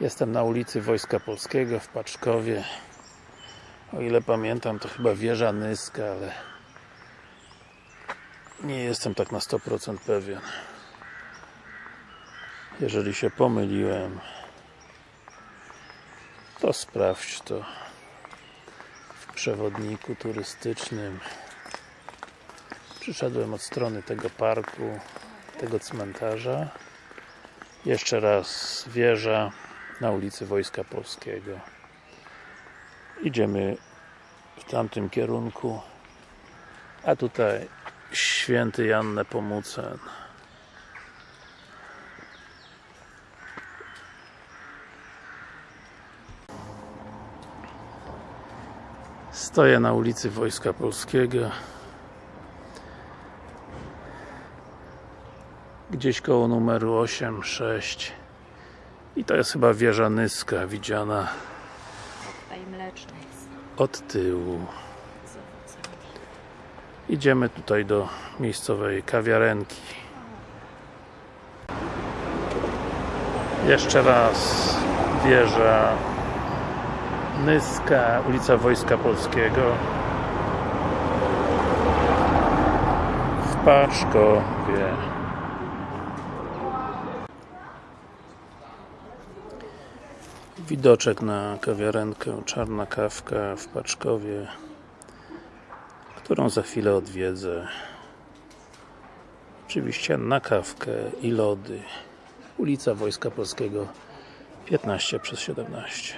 Jestem na ulicy Wojska Polskiego w Paczkowie. O ile pamiętam, to chyba wieża Nyska, ale nie jestem tak na 100% pewien. Jeżeli się pomyliłem, to sprawdź to w przewodniku turystycznym. Przyszedłem od strony tego parku, tego cmentarza. Jeszcze raz wieża na ulicy Wojska Polskiego. Idziemy w tamtym kierunku. A tutaj święty Jan Nepomucen. Stoję na ulicy Wojska Polskiego. Gdzieś koło numeru 8, 6 i to jest chyba wieża Nyska widziana od tyłu. Idziemy tutaj do miejscowej kawiarenki. Jeszcze raz wieża Nyska, ulica Wojska Polskiego w Paczkowie. Widoczek na kawiarenkę Czarna Kawka w Paczkowie którą za chwilę odwiedzę. Oczywiście na kawkę i lody. Ulica Wojska Polskiego 15 przez 17